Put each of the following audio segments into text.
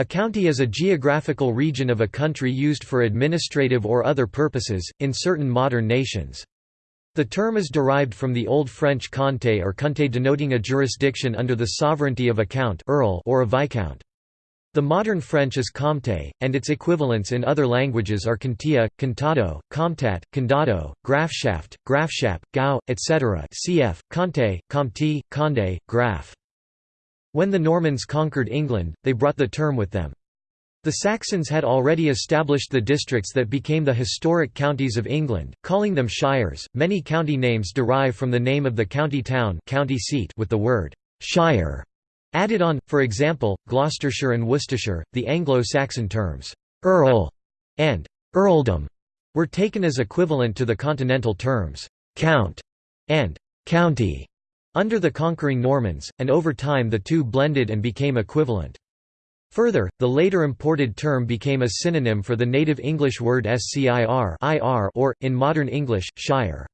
A county is a geographical region of a country used for administrative or other purposes, in certain modern nations. The term is derived from the Old French comté or comté denoting a jurisdiction under the sovereignty of a count earl or a viscount. The modern French is comté, and its equivalents in other languages are contea, contado, comtat, condado, grafschaft, grafschap, gau, etc. cf. comté, comté, condé, graf. When the Normans conquered England, they brought the term with them. The Saxons had already established the districts that became the historic counties of England, calling them shires. Many county names derive from the name of the county town, county seat, with the word shire added on. For example, Gloucestershire and Worcestershire, the Anglo-Saxon terms earl and earldom were taken as equivalent to the continental terms count and county. Under the conquering Normans, and over time the two blended and became equivalent. Further, the later imported term became a synonym for the native English word scir or, in modern English, shire.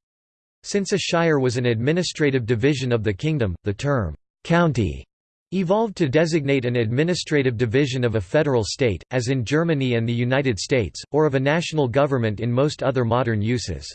Since a shire was an administrative division of the kingdom, the term «county» evolved to designate an administrative division of a federal state, as in Germany and the United States, or of a national government in most other modern uses.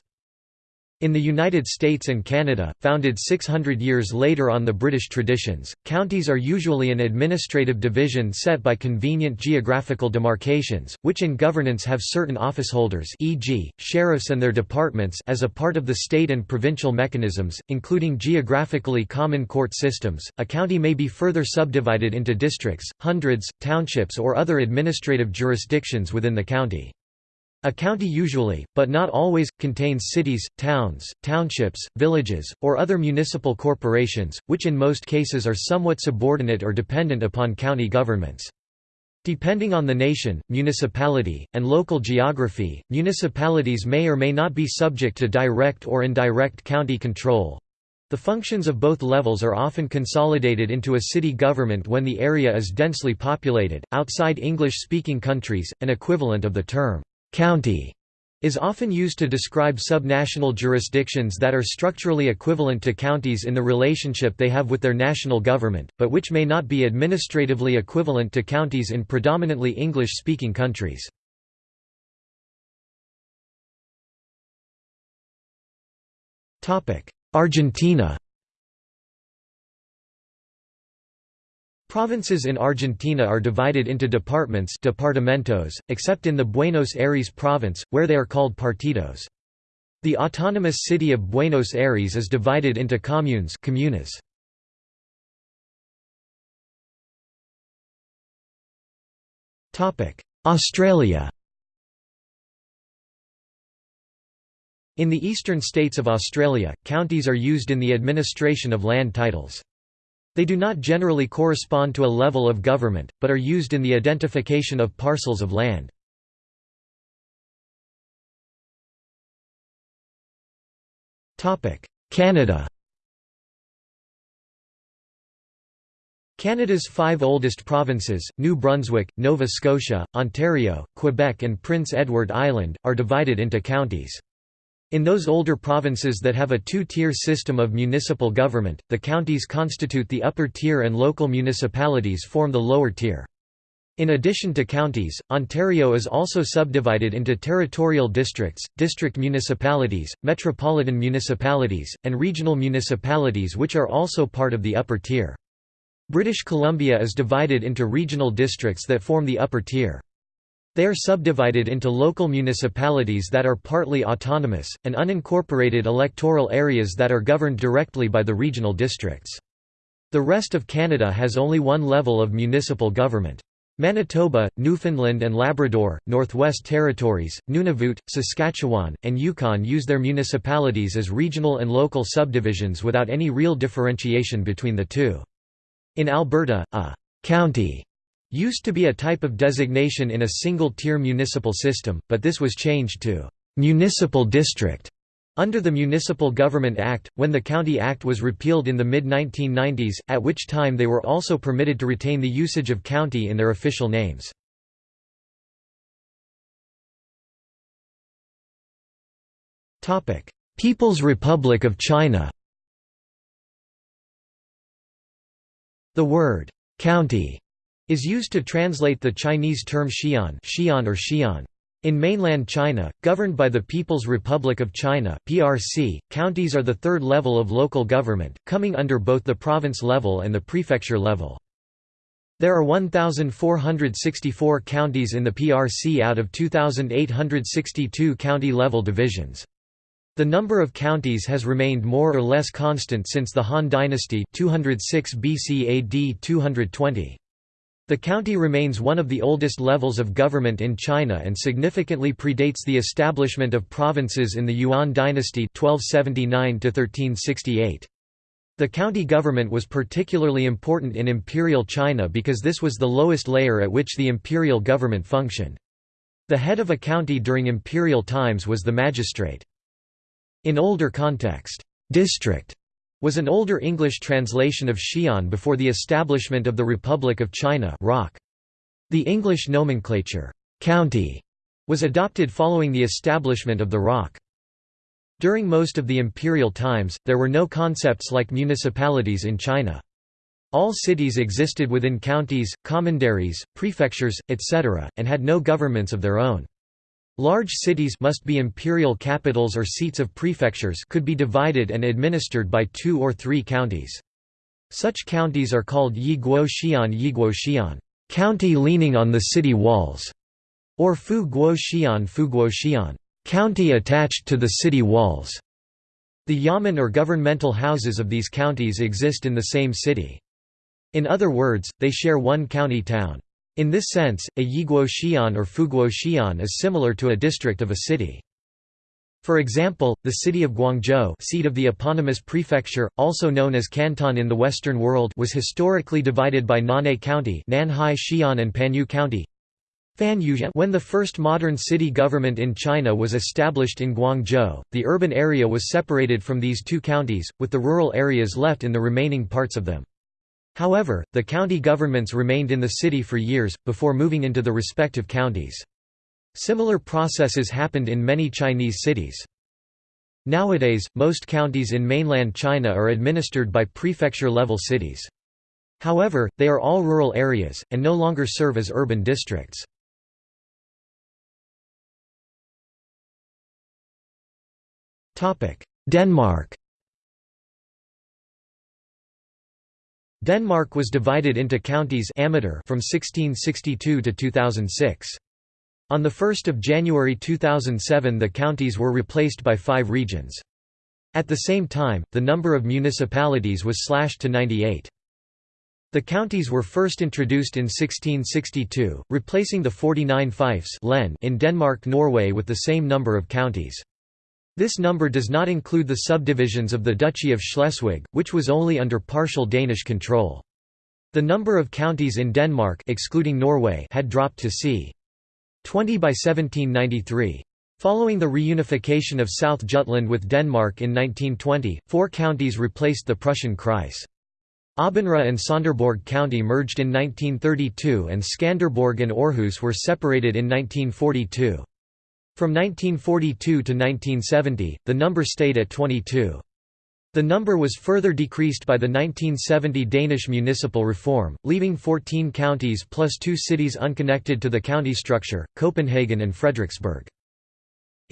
In the United States and Canada, founded 600 years later on the British traditions, counties are usually an administrative division set by convenient geographical demarcations, which in governance have certain officeholders e.g., sheriffs and their departments as a part of the state and provincial mechanisms, including geographically common court systems. A county may be further subdivided into districts, hundreds, townships or other administrative jurisdictions within the county. A county usually, but not always, contains cities, towns, townships, villages, or other municipal corporations, which in most cases are somewhat subordinate or dependent upon county governments. Depending on the nation, municipality, and local geography, municipalities may or may not be subject to direct or indirect county control. The functions of both levels are often consolidated into a city government when the area is densely populated. Outside English speaking countries, an equivalent of the term County is often used to describe subnational jurisdictions that are structurally equivalent to counties in the relationship they have with their national government, but which may not be administratively equivalent to counties in predominantly English-speaking countries. Argentina Provinces in Argentina are divided into departments departamentos, except in the Buenos Aires province, where they are called partidos. The autonomous city of Buenos Aires is divided into communes comunas. Australia In the eastern states of Australia, counties are used in the administration of land titles. They do not generally correspond to a level of government, but are used in the identification of parcels of land. Canada Canada's five oldest provinces, New Brunswick, Nova Scotia, Ontario, Quebec and Prince Edward Island, are divided into counties. In those older provinces that have a two-tier system of municipal government, the counties constitute the upper tier and local municipalities form the lower tier. In addition to counties, Ontario is also subdivided into territorial districts, district municipalities, metropolitan municipalities, and regional municipalities which are also part of the upper tier. British Columbia is divided into regional districts that form the upper tier. They are subdivided into local municipalities that are partly autonomous, and unincorporated electoral areas that are governed directly by the regional districts. The rest of Canada has only one level of municipal government. Manitoba, Newfoundland and Labrador, Northwest Territories, Nunavut, Saskatchewan, and Yukon use their municipalities as regional and local subdivisions without any real differentiation between the two. In Alberta, a «county» Used to be a type of designation in a single-tier municipal system, but this was changed to «municipal district» under the Municipal Government Act, when the County Act was repealed in the mid-1990s, at which time they were also permitted to retain the usage of county in their official names. People's Republic of China The word «county» is used to translate the Chinese term xian, xian or xian. In mainland China, governed by the People's Republic of China (PRC), counties are the third level of local government, coming under both the province level and the prefecture level. There are 1,464 counties in the PRC out of 2,862 county-level divisions. The number of counties has remained more or less constant since the Han Dynasty 206 BC AD 220. The county remains one of the oldest levels of government in China and significantly predates the establishment of provinces in the Yuan dynasty 1279 -1368. The county government was particularly important in imperial China because this was the lowest layer at which the imperial government functioned. The head of a county during imperial times was the magistrate. In older context, district was an older English translation of xian before the establishment of the Republic of China. The English nomenclature, county, was adopted following the establishment of the ROC. During most of the imperial times, there were no concepts like municipalities in China. All cities existed within counties, commanderies, prefectures, etc., and had no governments of their own. Large cities must be imperial capitals or seats of prefectures could be divided and administered by two or three counties. Such counties are called Yi Guo Xian Yi Guo Xian, county leaning on the city walls, or Fu Guo Xian Fu Guo Xian, county attached to the city walls. The yamen or governmental houses of these counties exist in the same city. In other words, they share one county town. In this sense, a Yiguo Xian or Fuguo Xian is similar to a district of a city. For example, the city of Guangzhou seat of the eponymous prefecture, also known as Canton in the Western world was historically divided by Nanhai County Nanhai Xian and Panyu County, when the first modern city government in China was established in Guangzhou, the urban area was separated from these two counties, with the rural areas left in the remaining parts of them. However, the county governments remained in the city for years, before moving into the respective counties. Similar processes happened in many Chinese cities. Nowadays, most counties in mainland China are administered by prefecture-level cities. However, they are all rural areas, and no longer serve as urban districts. Denmark Denmark was divided into counties from 1662 to 2006. On 1 January 2007 the counties were replaced by five regions. At the same time, the number of municipalities was slashed to 98. The counties were first introduced in 1662, replacing the 49 fiefs in Denmark-Norway with the same number of counties. This number does not include the subdivisions of the Duchy of Schleswig, which was only under partial Danish control. The number of counties in Denmark excluding Norway had dropped to c. 20 by 1793. Following the reunification of South Jutland with Denmark in 1920, four counties replaced the Prussian Kreis. Aabenraa and Sonderborg County merged in 1932 and Skanderborg and Aarhus were separated in 1942. From 1942 to 1970, the number stayed at 22. The number was further decreased by the 1970 Danish municipal reform, leaving 14 counties plus two cities unconnected to the county structure, Copenhagen and Frederiksberg.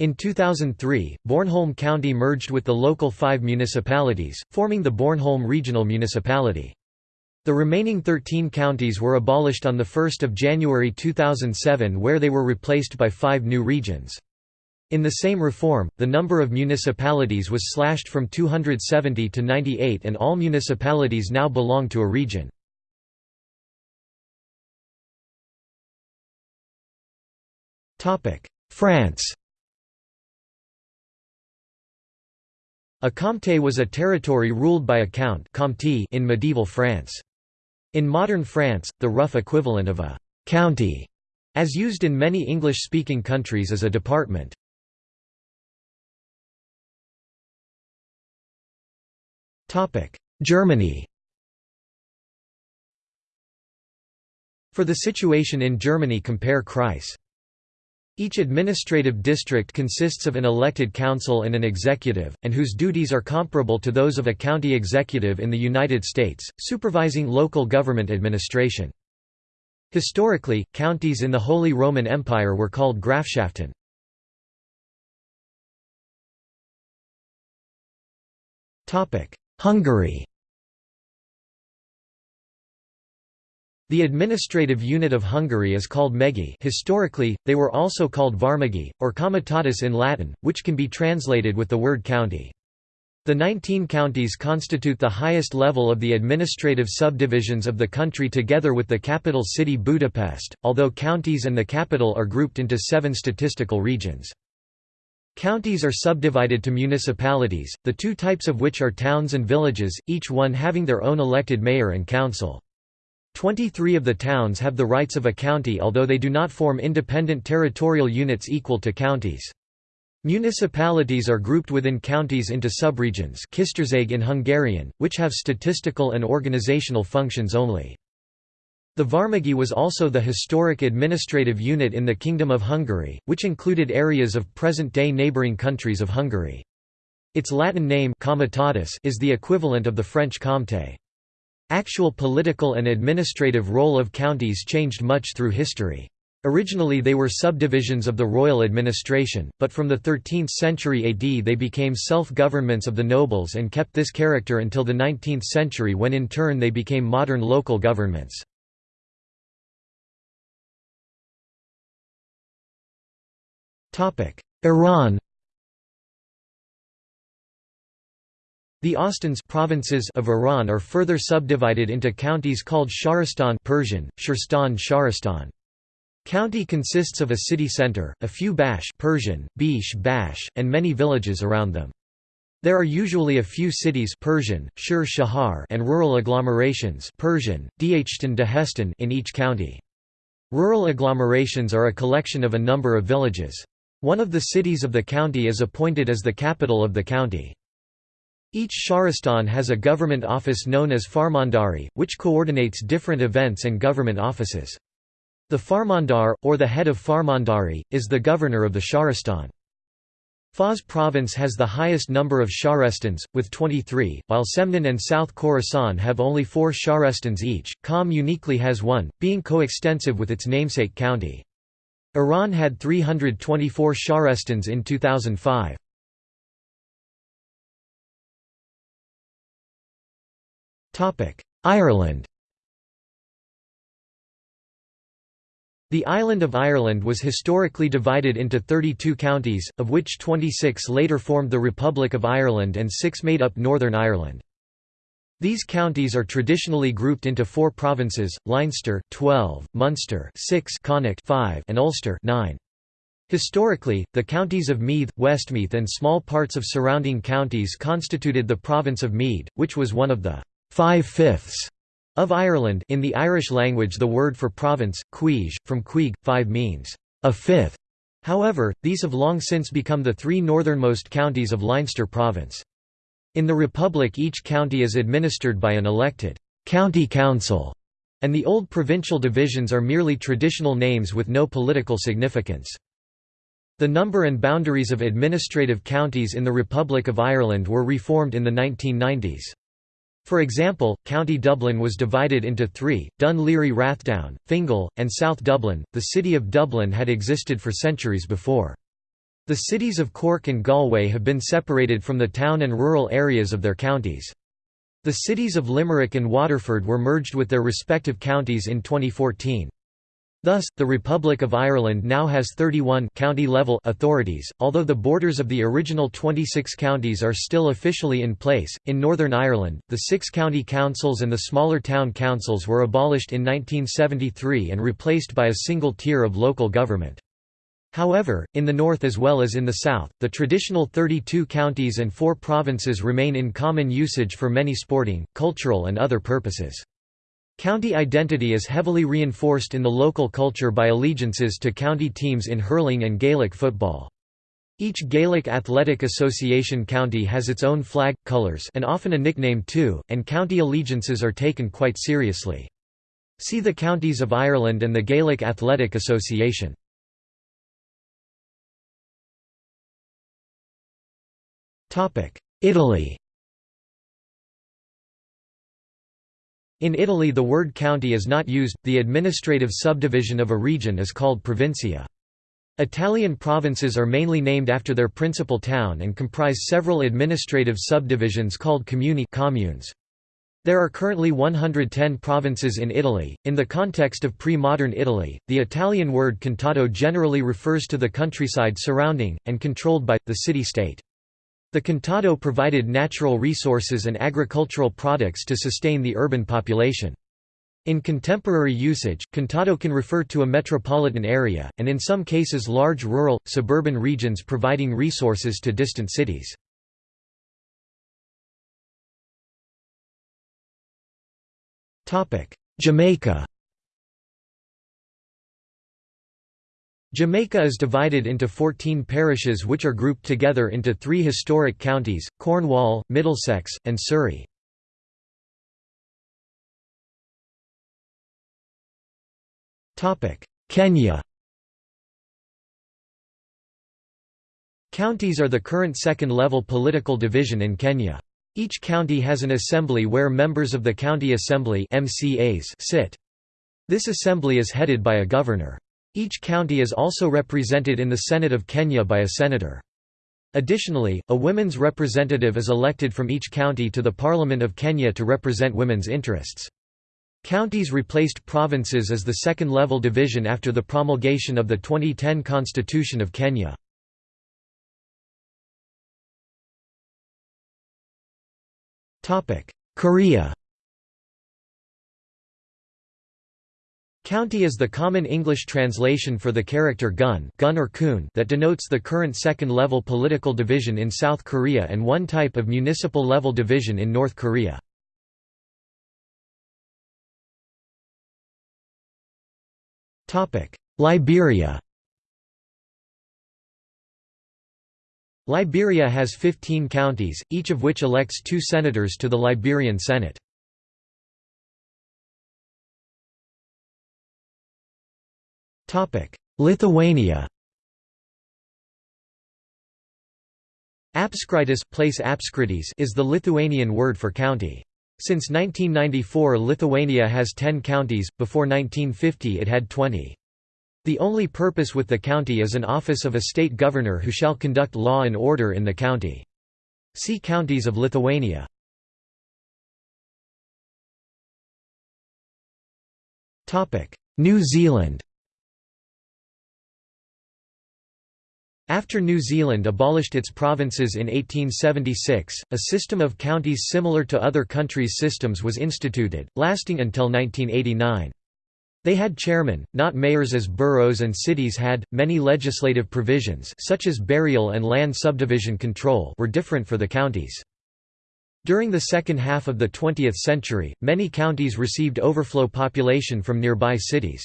In 2003, Bornholm County merged with the local five municipalities, forming the Bornholm Regional Municipality. The remaining 13 counties were abolished on 1 January 2007 where they were replaced by five new regions. In the same reform, the number of municipalities was slashed from 270 to 98 and all municipalities now belong to a region. France A comté was a territory ruled by a count in medieval France. In modern France, the rough equivalent of a «county», as used in many English-speaking countries is a department. Germany For the situation in Germany compare Kreis. Each administrative district consists of an elected council and an executive, and whose duties are comparable to those of a county executive in the United States, supervising local government administration. Historically, counties in the Holy Roman Empire were called Grafschaften. Hungary The administrative unit of Hungary is called Megye historically, they were also called Vármegye, or Comitatus in Latin, which can be translated with the word county. The 19 counties constitute the highest level of the administrative subdivisions of the country together with the capital city Budapest, although counties and the capital are grouped into seven statistical regions. Counties are subdivided to municipalities, the two types of which are towns and villages, each one having their own elected mayor and council. Twenty-three of the towns have the rights of a county although they do not form independent territorial units equal to counties. Municipalities are grouped within counties into subregions in Hungarian, which have statistical and organizational functions only. The Vármegye was also the historic administrative unit in the Kingdom of Hungary, which included areas of present-day neighbouring countries of Hungary. Its Latin name is the equivalent of the French comté. Actual political and administrative role of counties changed much through history. Originally they were subdivisions of the royal administration, but from the 13th century AD they became self-governments of the nobles and kept this character until the 19th century when in turn they became modern local governments. Iran The Ostans provinces of Iran are further subdivided into counties called Shahrastan Persian, Shahrastan. County consists of a city center, a few bash Persian, bish bash, and many villages around them. There are usually a few cities Persian, Shur Shahar and rural agglomerations Persian, Dehestan in each county. Rural agglomerations are a collection of a number of villages. One of the cities of the county is appointed as the capital of the county. Each Shahrastan has a government office known as Farmandari, which coordinates different events and government offices. The Farmandar, or the head of Farmandari, is the governor of the Shahrastan. Fars province has the highest number of Shahrastans, with 23, while Semnan and South Khorasan have only four Shahrastans each. Qom uniquely has one, being coextensive with its namesake county. Iran had 324 Shahrastans in 2005. Ireland The island of Ireland was historically divided into 32 counties, of which 26 later formed the Republic of Ireland and six made up Northern Ireland. These counties are traditionally grouped into four provinces: Leinster 12, Munster 6, Connacht 5, and Ulster 9. Historically, the counties of Meath, Westmeath and small parts of surrounding counties constituted the province of Meath, which was one of the five-fifths of Ireland in the Irish language the word for province, cuige, from cuig, five means, a fifth. However, these have long since become the three northernmost counties of Leinster province. In the Republic each county is administered by an elected county council, and the old provincial divisions are merely traditional names with no political significance. The number and boundaries of administrative counties in the Republic of Ireland were reformed in the 1990s. For example, County Dublin was divided into three, Dun Laoghaire Rathdown, Fingal, and South Dublin. The city of Dublin had existed for centuries before. The cities of Cork and Galway have been separated from the town and rural areas of their counties. The cities of Limerick and Waterford were merged with their respective counties in 2014. Thus, the Republic of Ireland now has 31 county-level authorities, although the borders of the original 26 counties are still officially in place. In Northern Ireland, the six county councils and the smaller town councils were abolished in 1973 and replaced by a single tier of local government. However, in the north as well as in the south, the traditional 32 counties and four provinces remain in common usage for many sporting, cultural and other purposes. County identity is heavily reinforced in the local culture by allegiances to county teams in hurling and Gaelic football. Each Gaelic Athletic Association county has its own flag, colours and often a nickname too, and county allegiances are taken quite seriously. See the Counties of Ireland and the Gaelic Athletic Association. Italy In Italy the word county is not used, the administrative subdivision of a region is called provincia. Italian provinces are mainly named after their principal town and comprise several administrative subdivisions called comuni communes. There are currently 110 provinces in Italy. In the context of pre modern Italy, the Italian word contado generally refers to the countryside surrounding, and controlled by, the city state. The Contado provided natural resources and agricultural products to sustain the urban population. In contemporary usage, contado can refer to a metropolitan area, and in some cases large rural, suburban regions providing resources to distant cities. Jamaica Jamaica is divided into 14 parishes which are grouped together into three historic counties, Cornwall, Middlesex, and Surrey. Kenya Counties are the current second-level political division in Kenya. Each county has an assembly where members of the county assembly MCAs sit. This assembly is headed by a governor. Each county is also represented in the Senate of Kenya by a senator. Additionally, a women's representative is elected from each county to the Parliament of Kenya to represent women's interests. Counties replaced provinces as the second-level division after the promulgation of the 2010 Constitution of Kenya. Korea County is the common English translation for the character gun, gun or kun that denotes the current second-level political division in South Korea and one type of municipal-level division in North Korea. Liberia Liberia has 15 counties, each of which elects two senators to the Liberian Senate. Lithuania Apskritis place Apskritis is the Lithuanian word for county. Since 1994 Lithuania has 10 counties, before 1950 it had 20. The only purpose with the county is an office of a state governor who shall conduct law and order in the county. See Counties of Lithuania. New Zealand After New Zealand abolished its provinces in 1876, a system of counties similar to other countries' systems was instituted, lasting until 1989. They had chairmen, not mayors as boroughs and cities had. Many legislative provisions such as burial and land subdivision control were different for the counties. During the second half of the 20th century, many counties received overflow population from nearby cities.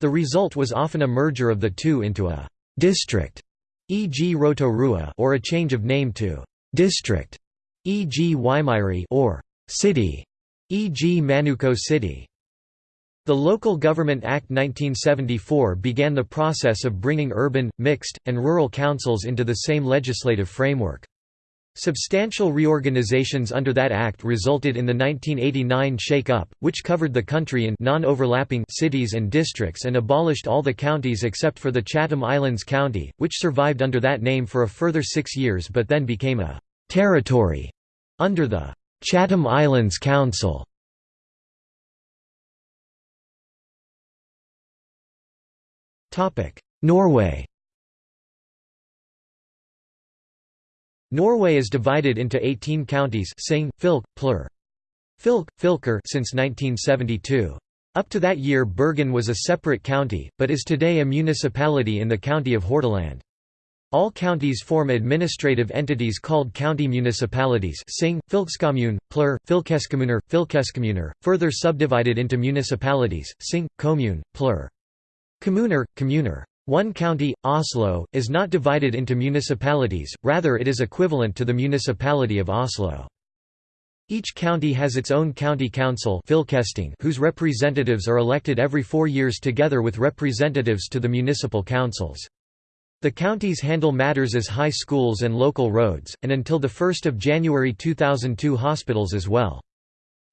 The result was often a merger of the two into a district e.g. Rotorua or a change of name to district, e.g. Waimairi or city, e.g. Manukau City. The Local Government Act 1974 began the process of bringing urban, mixed, and rural councils into the same legislative framework. Substantial reorganizations under that act resulted in the 1989 Shake-up, which covered the country in non-overlapping cities and districts and abolished all the counties except for the Chatham Islands County, which survived under that name for a further six years but then became a «territory» under the «Chatham Islands Council». Norway Norway is divided into 18 counties Sing, Fylke, Plur. Fylke, Fylker since 1972. Up to that year Bergen was a separate county, but is today a municipality in the county of Hordaland. All counties form administrative entities called county municipalities Sing, Fylkeskommune, Plur, Fylkeskommuner, Fylkeskommuner, further subdivided into municipalities, Sing, Commune, Plur. Communer, Communer. One county, Oslo, is not divided into municipalities, rather it is equivalent to the municipality of Oslo. Each county has its own county council whose representatives are elected every four years together with representatives to the municipal councils. The counties handle matters as high schools and local roads, and until 1 January 2002 hospitals as well.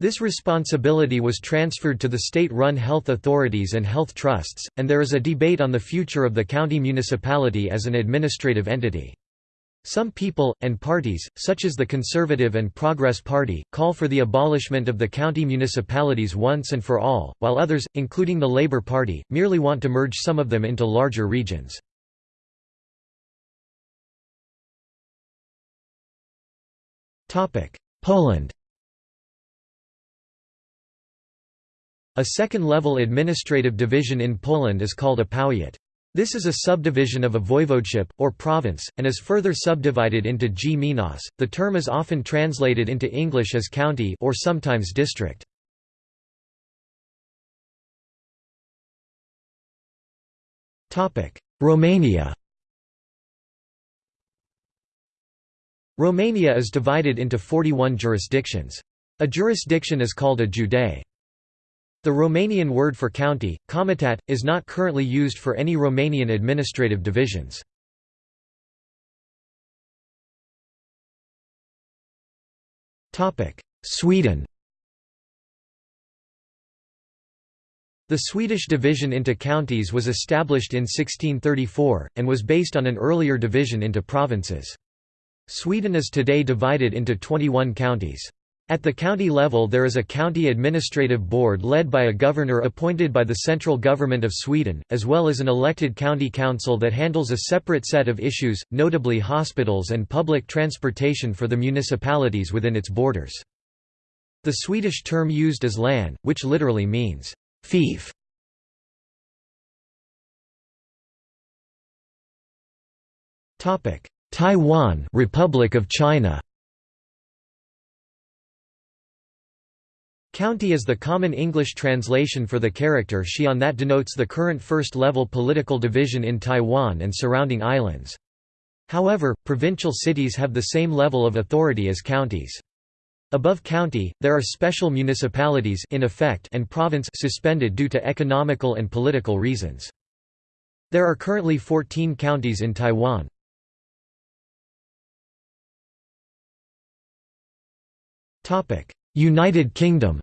This responsibility was transferred to the state-run health authorities and health trusts, and there is a debate on the future of the county municipality as an administrative entity. Some people, and parties, such as the Conservative and Progress Party, call for the abolishment of the county municipalities once and for all, while others, including the Labour Party, merely want to merge some of them into larger regions. Poland A second-level administrative division in Poland is called a powiat. This is a subdivision of a voivodeship, or province, and is further subdivided into gminas. The term is often translated into English as county or sometimes district. Romania Romania is divided into 41 jurisdictions. A jurisdiction is called a județ. The Romanian word for county, comitat, is not currently used for any Romanian administrative divisions. Sweden The Swedish division into counties was established in 1634, and was based on an earlier division into provinces. Sweden is today divided into 21 counties. At the county level there is a county administrative board led by a governor appointed by the central government of Sweden, as well as an elected county council that handles a separate set of issues, notably hospitals and public transportation for the municipalities within its borders. The Swedish term used is län, which literally means, fief. Taiwan Republic of China County is the common English translation for the character xian that denotes the current first-level political division in Taiwan and surrounding islands. However, provincial cities have the same level of authority as counties. Above county, there are special municipalities in effect and province suspended due to economical and political reasons. There are currently 14 counties in Taiwan. United Kingdom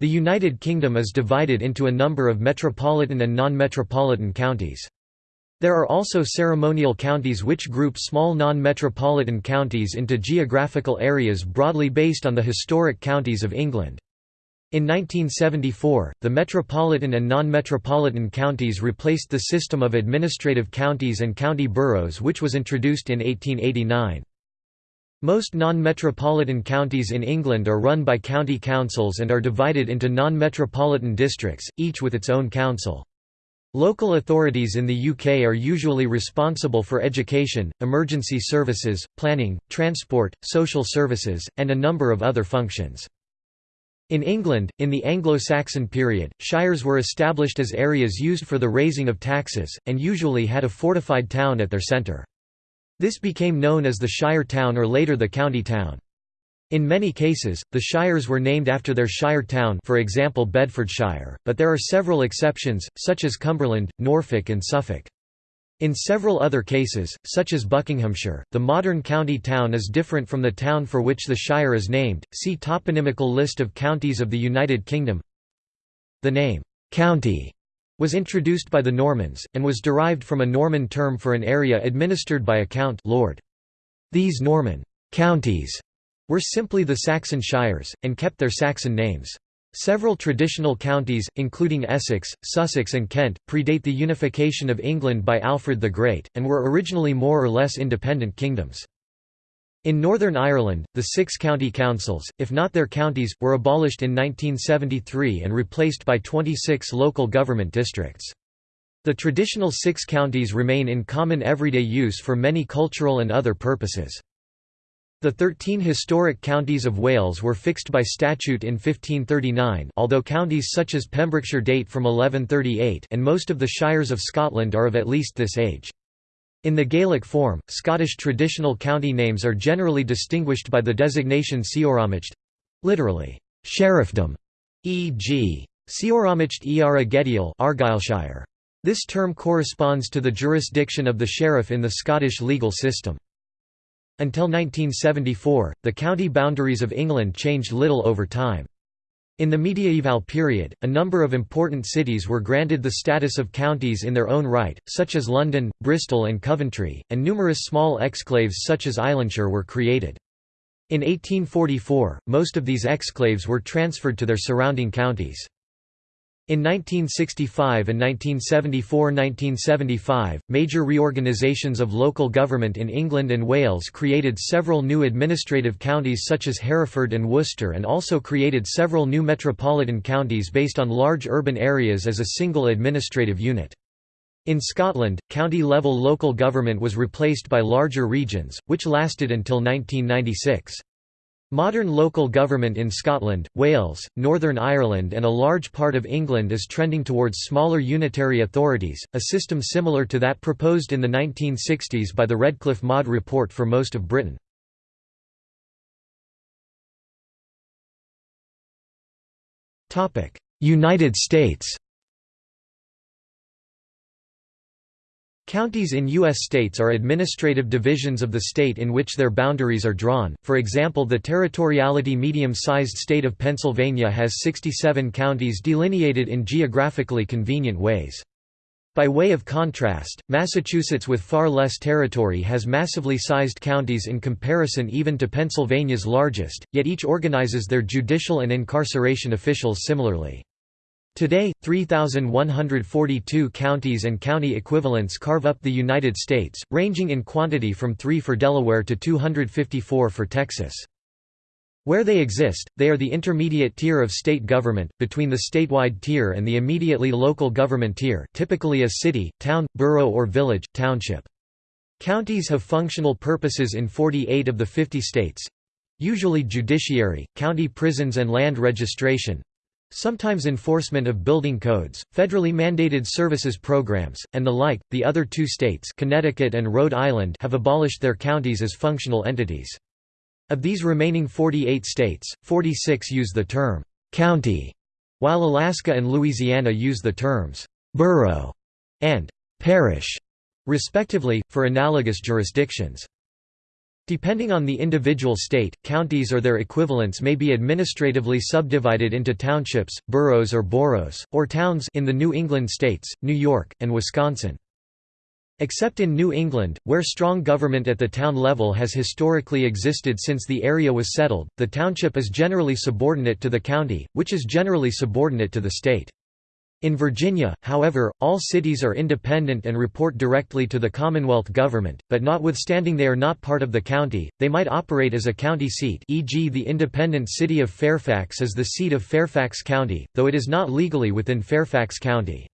The United Kingdom is divided into a number of metropolitan and non-metropolitan counties. There are also ceremonial counties which group small non-metropolitan counties into geographical areas broadly based on the historic counties of England. In 1974, the metropolitan and non-metropolitan counties replaced the system of administrative counties and county boroughs which was introduced in 1889. Most non-metropolitan counties in England are run by county councils and are divided into non-metropolitan districts, each with its own council. Local authorities in the UK are usually responsible for education, emergency services, planning, transport, social services, and a number of other functions. In England, in the Anglo-Saxon period, shires were established as areas used for the raising of taxes, and usually had a fortified town at their centre. This became known as the shire town or later the county town. In many cases, the shires were named after their shire town for example Bedfordshire, but there are several exceptions, such as Cumberland, Norfolk and Suffolk. In several other cases, such as Buckinghamshire, the modern county town is different from the town for which the shire is named. See toponymical list of counties of the United Kingdom. The name, county, was introduced by the Normans, and was derived from a Norman term for an area administered by a count lord. These Norman «counties» were simply the Saxon shires, and kept their Saxon names. Several traditional counties, including Essex, Sussex and Kent, predate the unification of England by Alfred the Great, and were originally more or less independent kingdoms. In Northern Ireland, the six county councils, if not their counties, were abolished in 1973 and replaced by 26 local government districts. The traditional six counties remain in common everyday use for many cultural and other purposes. The 13 historic counties of Wales were fixed by statute in 1539 although counties such as Pembrokeshire date from 1138 and most of the shires of Scotland are of at least this age. In the Gaelic form, Scottish traditional county names are generally distinguished by the designation Seorámacht literally, sheriffdom, e.g. Seorámacht Iara Gedial Argyllshire. This term corresponds to the jurisdiction of the sheriff in the Scottish legal system. Until 1974, the county boundaries of England changed little over time. In the mediaeval period, a number of important cities were granted the status of counties in their own right, such as London, Bristol and Coventry, and numerous small exclaves such as Islandshire were created. In 1844, most of these exclaves were transferred to their surrounding counties. In 1965 and 1974–1975, major reorganisations of local government in England and Wales created several new administrative counties such as Hereford and Worcester and also created several new metropolitan counties based on large urban areas as a single administrative unit. In Scotland, county-level local government was replaced by larger regions, which lasted until 1996. Modern local government in Scotland, Wales, Northern Ireland and a large part of England is trending towards smaller unitary authorities, a system similar to that proposed in the 1960s by the Redcliffe Maud Report for most of Britain. United States Counties in U.S. states are administrative divisions of the state in which their boundaries are drawn, for example the territoriality medium-sized state of Pennsylvania has 67 counties delineated in geographically convenient ways. By way of contrast, Massachusetts with far less territory has massively sized counties in comparison even to Pennsylvania's largest, yet each organizes their judicial and incarceration officials similarly. Today, 3,142 counties and county equivalents carve up the United States, ranging in quantity from 3 for Delaware to 254 for Texas. Where they exist, they are the intermediate tier of state government, between the statewide tier and the immediately local government tier typically a city, town, borough or village, township. Counties have functional purposes in 48 of the 50 states—usually judiciary, county prisons and land registration, Sometimes enforcement of building codes, federally mandated services programs, and the like. The other two states, Connecticut and Rhode Island, have abolished their counties as functional entities. Of these remaining 48 states, 46 use the term county, while Alaska and Louisiana use the terms borough and parish, respectively, for analogous jurisdictions. Depending on the individual state, counties or their equivalents may be administratively subdivided into townships, boroughs or boroughs, or towns in the New England states, New York, and Wisconsin. Except in New England, where strong government at the town level has historically existed since the area was settled, the township is generally subordinate to the county, which is generally subordinate to the state. In Virginia, however, all cities are independent and report directly to the Commonwealth government, but notwithstanding they are not part of the county, they might operate as a county seat e.g. the independent city of Fairfax is the seat of Fairfax County, though it is not legally within Fairfax County.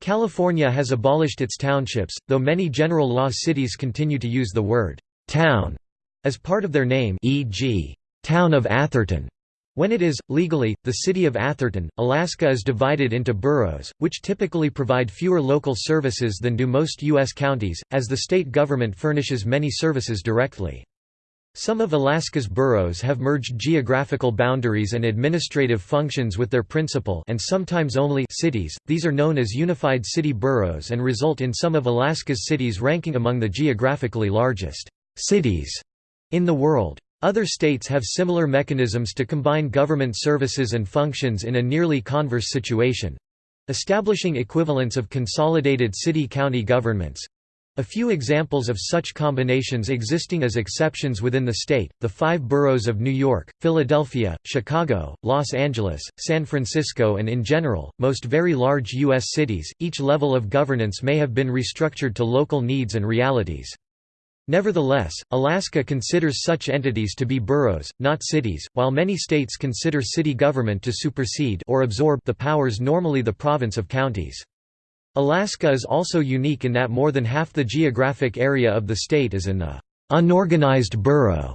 California has abolished its townships, though many general law cities continue to use the word «town» as part of their name e.g. Town of Atherton when it is, legally, the city of Atherton, Alaska is divided into boroughs, which typically provide fewer local services than do most U.S. counties, as the state government furnishes many services directly. Some of Alaska's boroughs have merged geographical boundaries and administrative functions with their principal and sometimes only cities, these are known as unified city boroughs and result in some of Alaska's cities ranking among the geographically largest cities in the world. Other states have similar mechanisms to combine government services and functions in a nearly converse situation establishing equivalents of consolidated city-county governments. A few examples of such combinations existing as exceptions within the state, the five boroughs of New York, Philadelphia, Chicago, Los Angeles, San Francisco and in general, most very large U.S. cities, each level of governance may have been restructured to local needs and realities. Nevertheless, Alaska considers such entities to be boroughs, not cities, while many states consider city government to supersede or absorb the powers normally the province of counties. Alaska is also unique in that more than half the geographic area of the state is in the unorganized borough,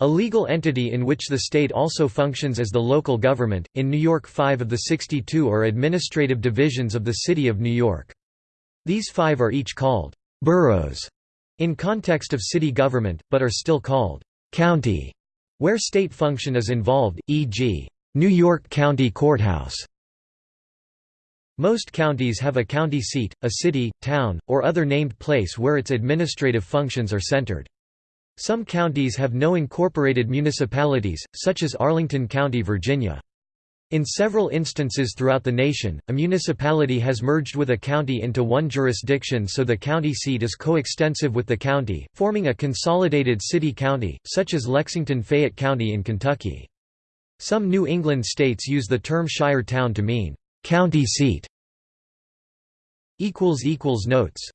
a legal entity in which the state also functions as the local government. In New York, five of the 62 are administrative divisions of the City of New York. These five are each called boroughs in context of city government, but are still called county, where state function is involved, e.g., New York County Courthouse. Most counties have a county seat, a city, town, or other named place where its administrative functions are centered. Some counties have no incorporated municipalities, such as Arlington County, Virginia. In several instances throughout the nation, a municipality has merged with a county into one jurisdiction so the county seat is coextensive with the county, forming a consolidated city-county, such as Lexington-Fayette County in Kentucky. Some New England states use the term shire town to mean, "...county seat". Notes